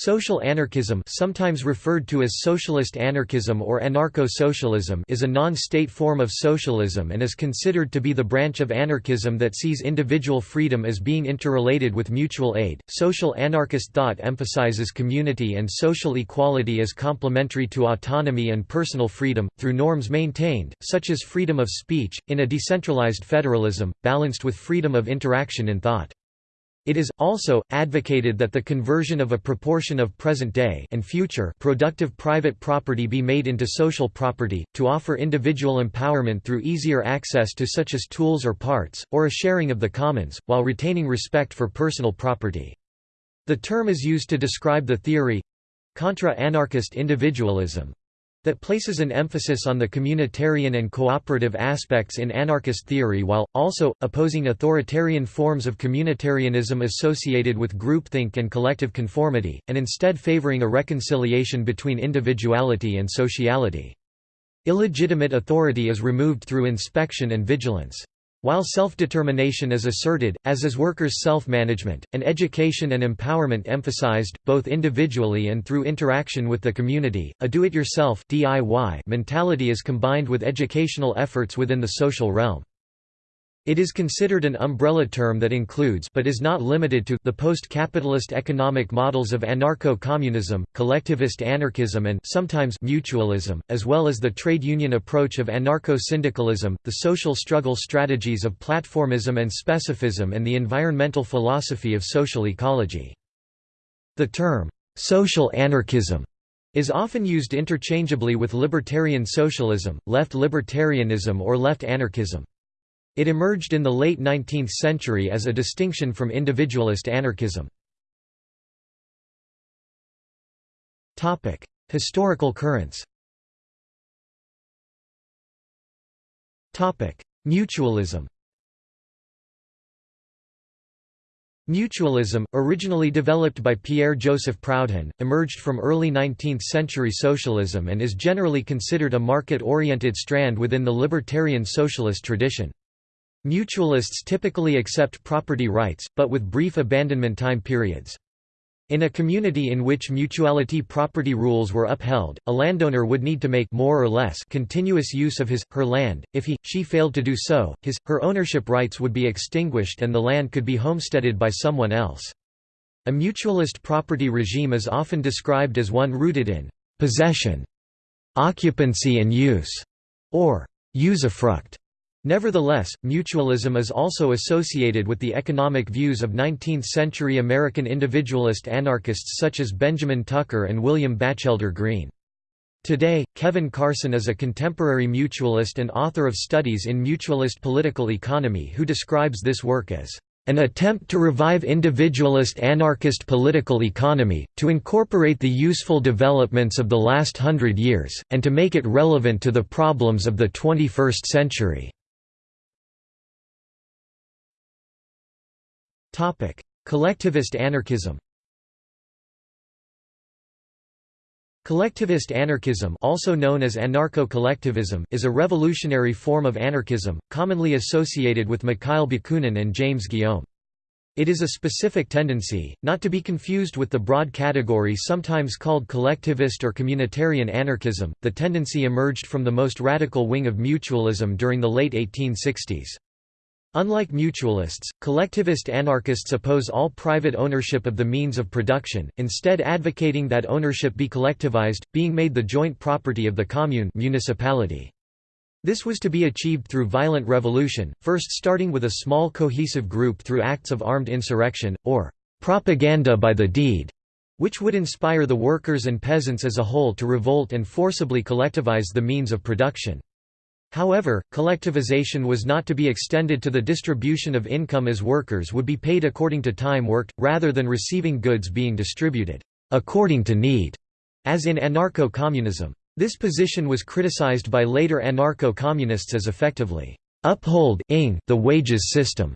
Social anarchism sometimes referred to as socialist anarchism or anarcho-socialism is a non-state form of socialism and is considered to be the branch of anarchism that sees individual freedom as being interrelated with mutual aid. Social anarchist thought emphasizes community and social equality as complementary to autonomy and personal freedom, through norms maintained, such as freedom of speech, in a decentralized federalism, balanced with freedom of interaction in thought. It is, also, advocated that the conversion of a proportion of present-day and future productive private property be made into social property, to offer individual empowerment through easier access to such as tools or parts, or a sharing of the commons, while retaining respect for personal property. The term is used to describe the theory—contra-anarchist individualism, that places an emphasis on the communitarian and cooperative aspects in anarchist theory while, also, opposing authoritarian forms of communitarianism associated with groupthink and collective conformity, and instead favoring a reconciliation between individuality and sociality. Illegitimate authority is removed through inspection and vigilance. While self-determination is asserted, as is workers' self-management, and education and empowerment emphasized, both individually and through interaction with the community, a do-it-yourself mentality is combined with educational efforts within the social realm. It is considered an umbrella term that includes but is not limited to the post-capitalist economic models of anarcho-communism, collectivist anarchism and sometimes mutualism, as well as the trade union approach of anarcho-syndicalism, the social struggle strategies of platformism and specificism and the environmental philosophy of social ecology. The term, social anarchism is often used interchangeably with libertarian socialism, left libertarianism or left anarchism. It emerged in the late 19th century as a distinction from individualist anarchism. Historical currents Mutualism Mutualism, originally developed by Pierre-Joseph Proudhon, emerged from early 19th-century socialism and is generally considered a market-oriented strand within the libertarian socialist tradition. Mutualists typically accept property rights, but with brief abandonment time periods. In a community in which mutuality property rules were upheld, a landowner would need to make more or less continuous use of his, her land. If he, she failed to do so, his, her ownership rights would be extinguished and the land could be homesteaded by someone else. A mutualist property regime is often described as one rooted in possession, occupancy and use, or usufruct. Nevertheless, mutualism is also associated with the economic views of 19th-century American individualist anarchists such as Benjamin Tucker and William Batchelder Greene. Today, Kevin Carson is a contemporary mutualist and author of studies in mutualist political economy who describes this work as an attempt to revive individualist anarchist political economy, to incorporate the useful developments of the last hundred years, and to make it relevant to the problems of the 21st century. Collectivist anarchism Collectivist anarchism also known as anarcho-collectivism is a revolutionary form of anarchism, commonly associated with Mikhail Bakunin and James Guillaume. It is a specific tendency, not to be confused with the broad category sometimes called collectivist or communitarian anarchism. The tendency emerged from the most radical wing of mutualism during the late 1860s. Unlike mutualists, collectivist anarchists oppose all private ownership of the means of production, instead advocating that ownership be collectivized, being made the joint property of the commune municipality. This was to be achieved through violent revolution, first starting with a small cohesive group through acts of armed insurrection, or propaganda by the deed, which would inspire the workers and peasants as a whole to revolt and forcibly collectivize the means of production. However, collectivization was not to be extended to the distribution of income as workers would be paid according to time worked, rather than receiving goods being distributed according to need, as in anarcho-communism. This position was criticized by later anarcho-communists as effectively upholding the wages system.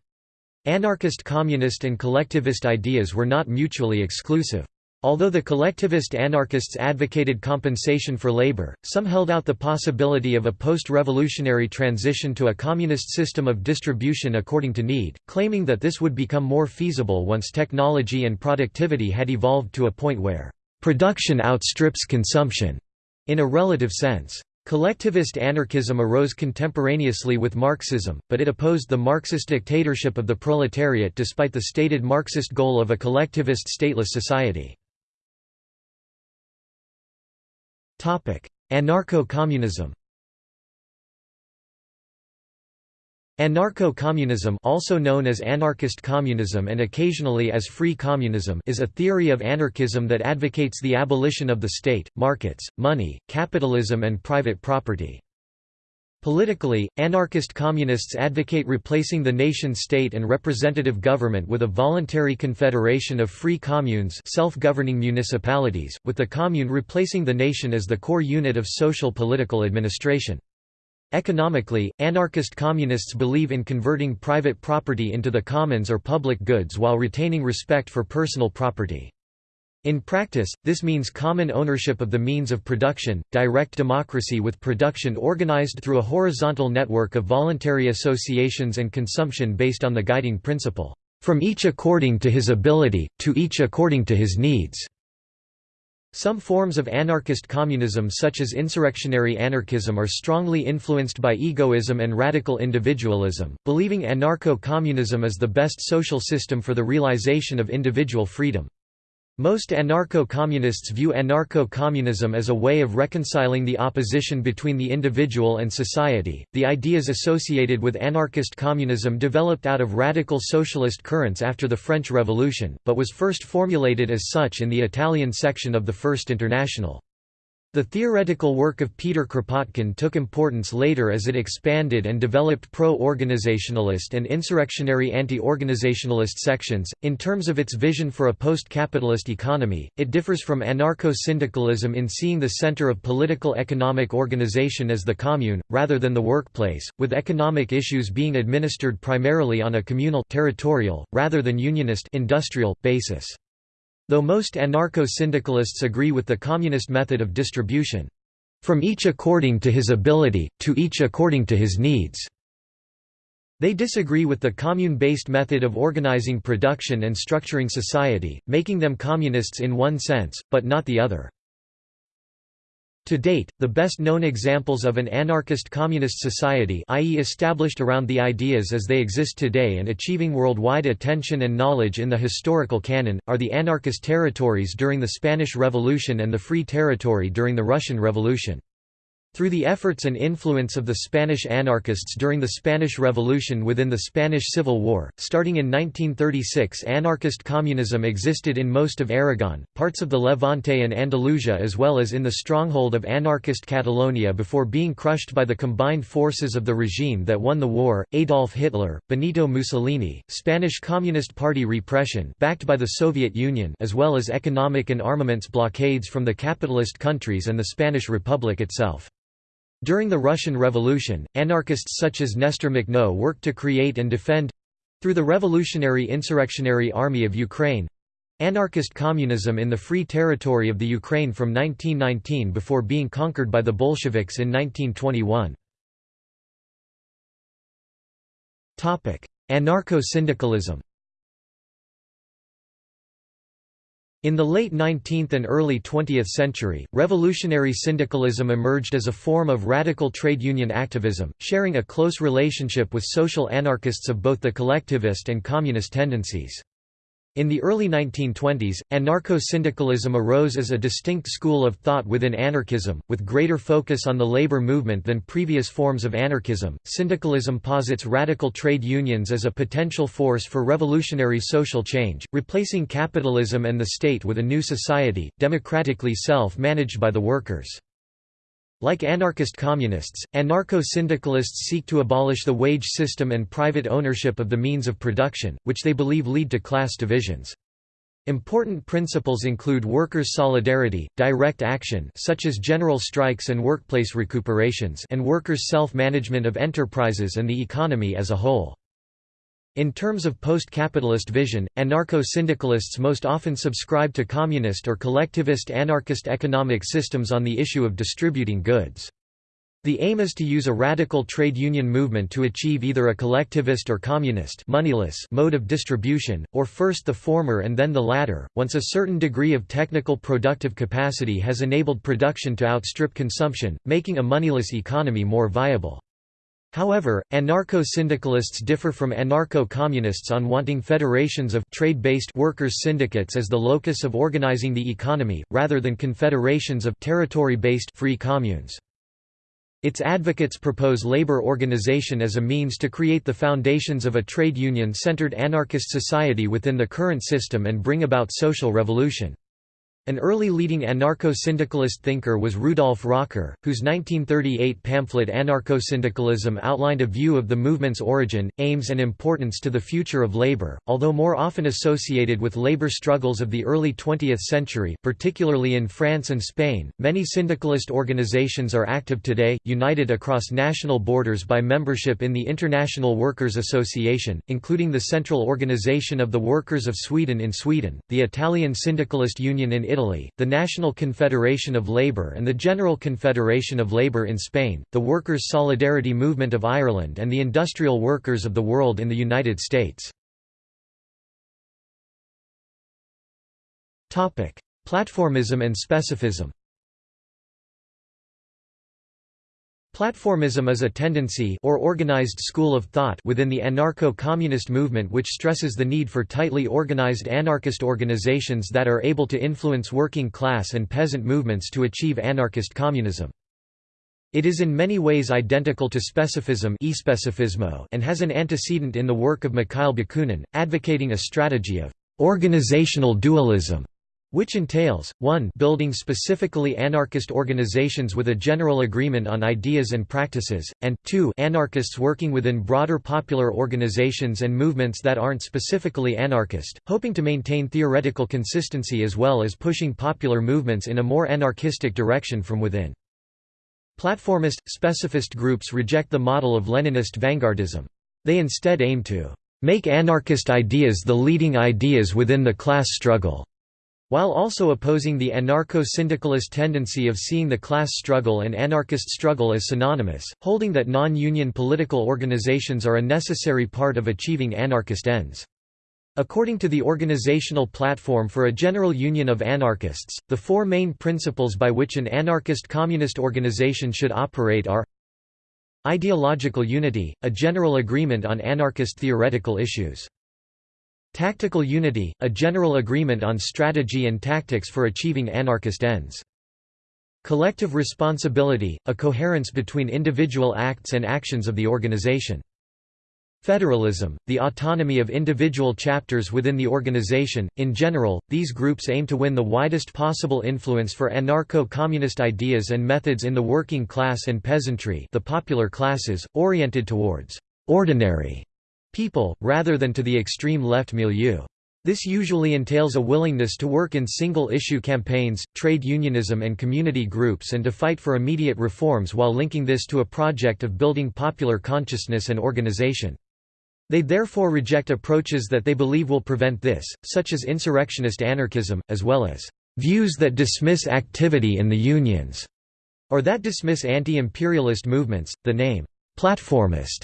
Anarchist communist and collectivist ideas were not mutually exclusive. Although the collectivist anarchists advocated compensation for labor, some held out the possibility of a post-revolutionary transition to a communist system of distribution according to need, claiming that this would become more feasible once technology and productivity had evolved to a point where production outstrips consumption, in a relative sense. Collectivist anarchism arose contemporaneously with Marxism, but it opposed the Marxist dictatorship of the proletariat despite the stated Marxist goal of a collectivist stateless society. Anarcho-communism Anarcho-communism also known as anarchist communism and occasionally as free communism is a theory of anarchism that advocates the abolition of the state, markets, money, capitalism and private property. Politically, anarchist communists advocate replacing the nation-state and representative government with a voluntary confederation of free communes self-governing municipalities, with the commune replacing the nation as the core unit of social political administration. Economically, anarchist communists believe in converting private property into the commons or public goods while retaining respect for personal property. In practice, this means common ownership of the means of production, direct democracy with production organized through a horizontal network of voluntary associations and consumption based on the guiding principle, "...from each according to his ability, to each according to his needs." Some forms of anarchist communism such as insurrectionary anarchism are strongly influenced by egoism and radical individualism, believing anarcho-communism is the best social system for the realization of individual freedom. Most anarcho-communists view anarcho-communism as a way of reconciling the opposition between the individual and society. The ideas associated with anarchist communism developed out of radical socialist currents after the French Revolution, but was first formulated as such in the Italian section of the First International. The theoretical work of Peter Kropotkin took importance later as it expanded and developed pro-organizationalist and insurrectionary anti-organizationalist sections. In terms of its vision for a post-capitalist economy, it differs from anarcho-syndicalism in seeing the center of political economic organization as the commune, rather than the workplace, with economic issues being administered primarily on a communal territorial, rather than unionist industrial, basis. Though most anarcho-syndicalists agree with the communist method of distribution, "...from each according to his ability, to each according to his needs." They disagree with the commune-based method of organizing production and structuring society, making them communists in one sense, but not the other. To date, the best known examples of an anarchist communist society i.e. established around the ideas as they exist today and achieving worldwide attention and knowledge in the historical canon, are the anarchist territories during the Spanish Revolution and the Free Territory during the Russian Revolution. Through the efforts and influence of the Spanish anarchists during the Spanish Revolution within the Spanish Civil War, starting in 1936 anarchist communism existed in most of Aragon, parts of the Levante and Andalusia as well as in the stronghold of anarchist Catalonia before being crushed by the combined forces of the regime that won the war, Adolf Hitler, Benito Mussolini, Spanish Communist Party repression backed by the Soviet Union as well as economic and armaments blockades from the capitalist countries and the Spanish Republic itself. During the Russian Revolution, anarchists such as Nestor Makhno worked to create and defend—through the Revolutionary Insurrectionary Army of Ukraine—anarchist communism in the Free Territory of the Ukraine from 1919 before being conquered by the Bolsheviks in 1921. Anarcho-syndicalism In the late 19th and early 20th century, revolutionary syndicalism emerged as a form of radical trade union activism, sharing a close relationship with social anarchists of both the collectivist and communist tendencies. In the early 1920s, anarcho-syndicalism arose as a distinct school of thought within anarchism, with greater focus on the labor movement than previous forms of anarchism. Syndicalism posits radical trade unions as a potential force for revolutionary social change, replacing capitalism and the state with a new society, democratically self-managed by the workers. Like anarchist communists, anarcho-syndicalists seek to abolish the wage system and private ownership of the means of production, which they believe lead to class divisions. Important principles include workers' solidarity, direct action such as general strikes and workplace recuperations and workers' self-management of enterprises and the economy as a whole. In terms of post-capitalist vision, anarcho-syndicalists most often subscribe to communist or collectivist anarchist economic systems on the issue of distributing goods. The aim is to use a radical trade union movement to achieve either a collectivist or communist moneyless mode of distribution, or first the former and then the latter, once a certain degree of technical productive capacity has enabled production to outstrip consumption, making a moneyless economy more viable. However, anarcho-syndicalists differ from anarcho-communists on wanting federations of trade-based workers' syndicates as the locus of organizing the economy, rather than confederations of territory-based free communes. Its advocates propose labor organization as a means to create the foundations of a trade union-centered anarchist society within the current system and bring about social revolution. An early leading anarcho-syndicalist thinker was Rudolf Rocker, whose 1938 pamphlet Anarcho-Syndicalism outlined a view of the movement's origin, aims and importance to the future of labor. Although more often associated with labor struggles of the early 20th century, particularly in France and Spain, many syndicalist organizations are active today, united across national borders by membership in the International Workers' Association, including the Central Organization of the Workers of Sweden in Sweden, the Italian Syndicalist Union in Italy, the National Confederation of Labour and the General Confederation of Labour in Spain, the Workers' Solidarity Movement of Ireland and the Industrial Workers of the World in the United States. Platformism and specificism Platformism is a tendency or organized school of thought within the anarcho-communist movement which stresses the need for tightly organized anarchist organizations that are able to influence working class and peasant movements to achieve anarchist communism. It is in many ways identical to specificism and has an antecedent in the work of Mikhail Bakunin, advocating a strategy of organizational dualism which entails, 1 building specifically anarchist organizations with a general agreement on ideas and practices, and 2 anarchists working within broader popular organizations and movements that aren't specifically anarchist, hoping to maintain theoretical consistency as well as pushing popular movements in a more anarchistic direction from within. Platformist, specificist groups reject the model of Leninist vanguardism. They instead aim to make anarchist ideas the leading ideas within the class struggle while also opposing the anarcho-syndicalist tendency of seeing the class struggle and anarchist struggle as synonymous, holding that non-union political organizations are a necessary part of achieving anarchist ends. According to the Organizational Platform for a General Union of Anarchists, the four main principles by which an anarchist communist organization should operate are Ideological unity, a general agreement on anarchist theoretical issues. Tactical unity, a general agreement on strategy and tactics for achieving anarchist ends. Collective responsibility, a coherence between individual acts and actions of the organization. Federalism, the autonomy of individual chapters within the organization. In general, these groups aim to win the widest possible influence for anarcho-communist ideas and methods in the working class and peasantry, the popular classes, oriented towards ordinary people, rather than to the extreme left milieu. This usually entails a willingness to work in single-issue campaigns, trade unionism and community groups and to fight for immediate reforms while linking this to a project of building popular consciousness and organization. They therefore reject approaches that they believe will prevent this, such as insurrectionist anarchism, as well as views that dismiss activity in the unions, or that dismiss anti-imperialist movements. The name, platformist,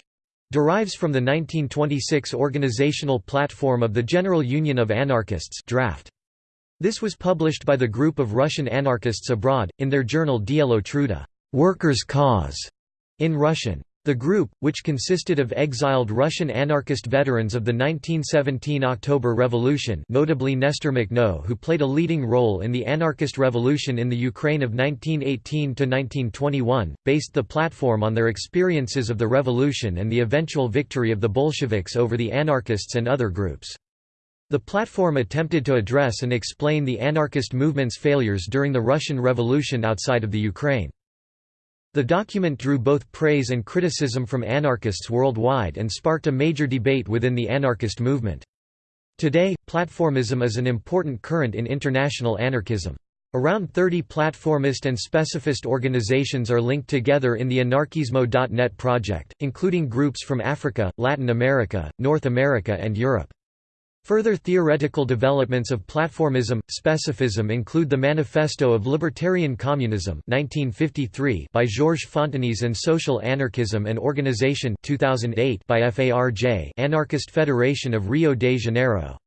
derives from the 1926 organizational platform of the General Union of Anarchists draft. This was published by the group of Russian anarchists abroad, in their journal Dielo Truda Workers' Cause", in Russian. The group, which consisted of exiled Russian anarchist veterans of the 1917 October Revolution notably Nestor Makhno who played a leading role in the anarchist revolution in the Ukraine of 1918–1921, based the platform on their experiences of the revolution and the eventual victory of the Bolsheviks over the anarchists and other groups. The platform attempted to address and explain the anarchist movement's failures during the Russian Revolution outside of the Ukraine. The document drew both praise and criticism from anarchists worldwide and sparked a major debate within the anarchist movement. Today, platformism is an important current in international anarchism. Around 30 platformist and specifist organizations are linked together in the Anarkismo.net project, including groups from Africa, Latin America, North America and Europe. Further theoretical developments of platformism, specificism include the Manifesto of Libertarian Communism 1953 by Georges Fontenis and Social Anarchism and Organization 2008 by FARJ Anarchist Federation of Rio de Janeiro.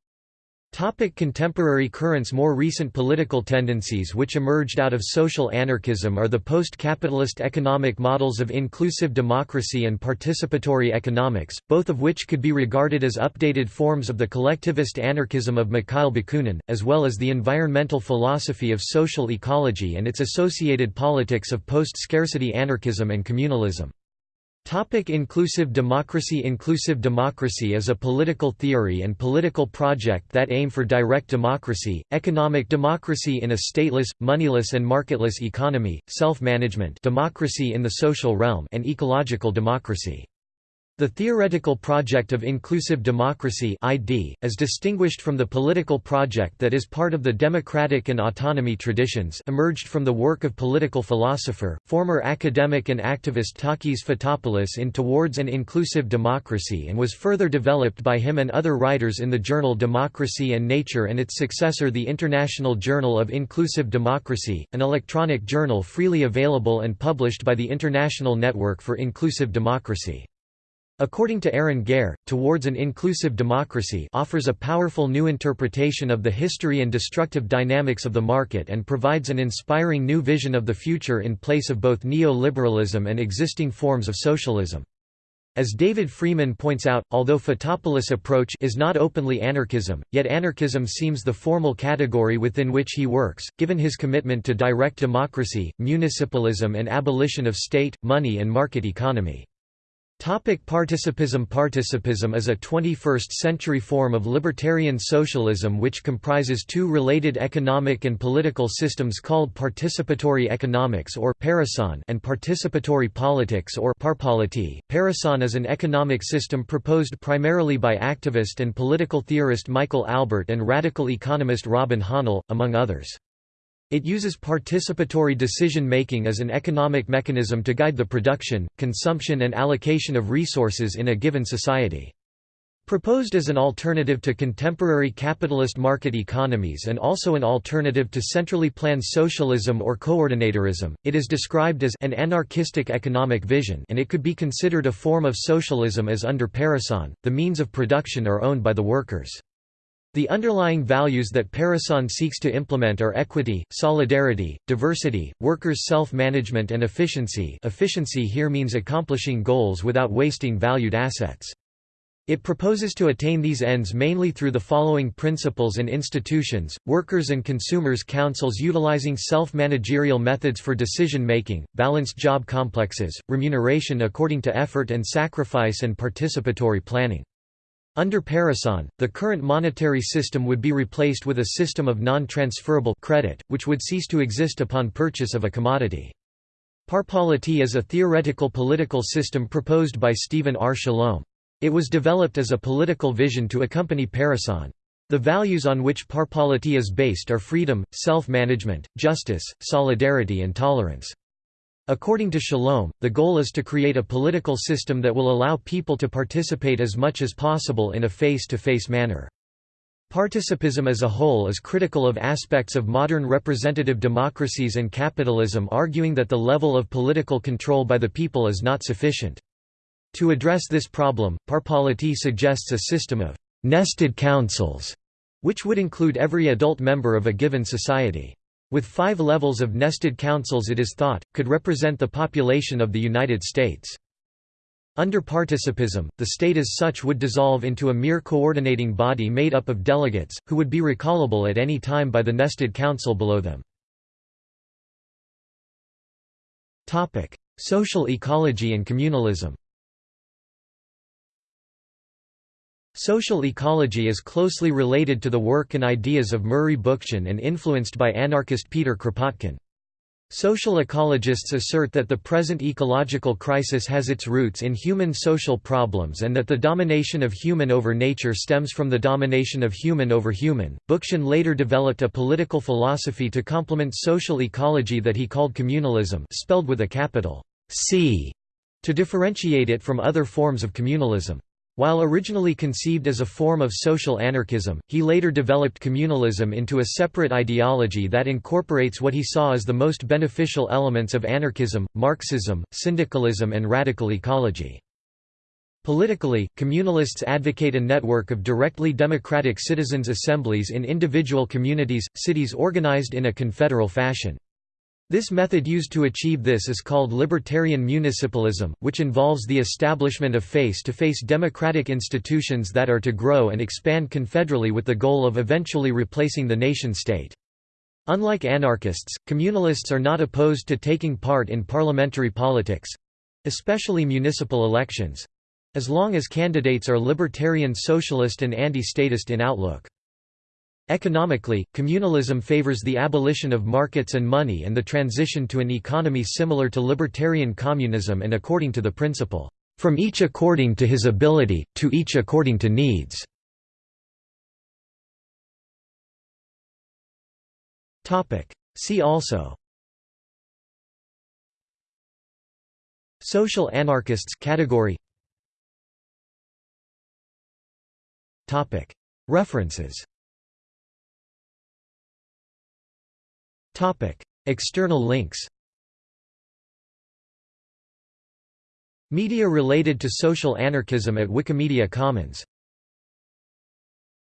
Topic contemporary currents More recent political tendencies which emerged out of social anarchism are the post-capitalist economic models of inclusive democracy and participatory economics, both of which could be regarded as updated forms of the collectivist anarchism of Mikhail Bakunin, as well as the environmental philosophy of social ecology and its associated politics of post-scarcity anarchism and communalism. Topic inclusive democracy Inclusive democracy is a political theory and political project that aim for direct democracy, economic democracy in a stateless, moneyless and marketless economy, self-management democracy in the social realm and ecological democracy. The theoretical project of inclusive democracy ID, is distinguished from the political project that is part of the democratic and autonomy traditions emerged from the work of political philosopher, former academic and activist Takis Fotopoulos in Towards an Inclusive Democracy and was further developed by him and other writers in the journal Democracy and Nature and its successor the International Journal of Inclusive Democracy, an electronic journal freely available and published by the International Network for Inclusive Democracy. According to Arran Gare, Towards an Inclusive Democracy offers a powerful new interpretation of the history and destructive dynamics of the market and provides an inspiring new vision of the future in place of both neoliberalism and existing forms of socialism. As David Freeman points out, although Fotopoulos' approach is not openly anarchism, yet anarchism seems the formal category within which he works, given his commitment to direct democracy, municipalism and abolition of state, money and market economy. Topic participism Participism is a 21st-century form of libertarian socialism which comprises two related economic and political systems called participatory economics or and participatory politics or parpolity. Parecon is an economic system proposed primarily by activist and political theorist Michael Albert and radical economist Robin Hahnel, among others. It uses participatory decision-making as an economic mechanism to guide the production, consumption and allocation of resources in a given society. Proposed as an alternative to contemporary capitalist market economies and also an alternative to centrally planned socialism or coordinatorism, it is described as an anarchistic economic vision and it could be considered a form of socialism as under Parecon, the means of production are owned by the workers. The underlying values that Parecon seeks to implement are equity, solidarity, diversity, workers' self-management and efficiency efficiency here means accomplishing goals without wasting valued assets. It proposes to attain these ends mainly through the following principles and institutions, workers and consumers councils utilizing self-managerial methods for decision-making, balanced job complexes, remuneration according to effort and sacrifice and participatory planning. Under Parecon, the current monetary system would be replaced with a system of non-transferable credit, which would cease to exist upon purchase of a commodity. Parpolity is a theoretical political system proposed by Stephen R. Shalom. It was developed as a political vision to accompany Parecon. The values on which parpolity is based are freedom, self-management, justice, solidarity and tolerance. According to Shalom, the goal is to create a political system that will allow people to participate as much as possible in a face-to-face -face manner. Participism as a whole is critical of aspects of modern representative democracies and capitalism arguing that the level of political control by the people is not sufficient. To address this problem, Parpolity suggests a system of «nested councils», which would include every adult member of a given society with five levels of nested councils it is thought, could represent the population of the United States. Under participism, the state as such would dissolve into a mere coordinating body made up of delegates, who would be recallable at any time by the nested council below them. Social ecology and communalism Social ecology is closely related to the work and ideas of Murray Bookchin and influenced by anarchist Peter Kropotkin. Social ecologists assert that the present ecological crisis has its roots in human social problems and that the domination of human over nature stems from the domination of human over human. Bookchin later developed a political philosophy to complement social ecology that he called communalism, spelled with a capital C, to differentiate it from other forms of communalism. While originally conceived as a form of social anarchism, he later developed communalism into a separate ideology that incorporates what he saw as the most beneficial elements of anarchism, Marxism, syndicalism and radical ecology. Politically, communalists advocate a network of directly democratic citizens' assemblies in individual communities, cities organized in a confederal fashion. This method used to achieve this is called libertarian municipalism, which involves the establishment of face-to-face -face democratic institutions that are to grow and expand confederally with the goal of eventually replacing the nation-state. Unlike anarchists, communalists are not opposed to taking part in parliamentary politics—especially municipal elections—as long as candidates are libertarian socialist and anti-statist in outlook. Economically, communalism favors the abolition of markets and money and the transition to an economy similar to libertarian communism and according to the principle, "...from each according to his ability, to each according to needs." See also Social anarchists category References External links Media related to social anarchism at Wikimedia Commons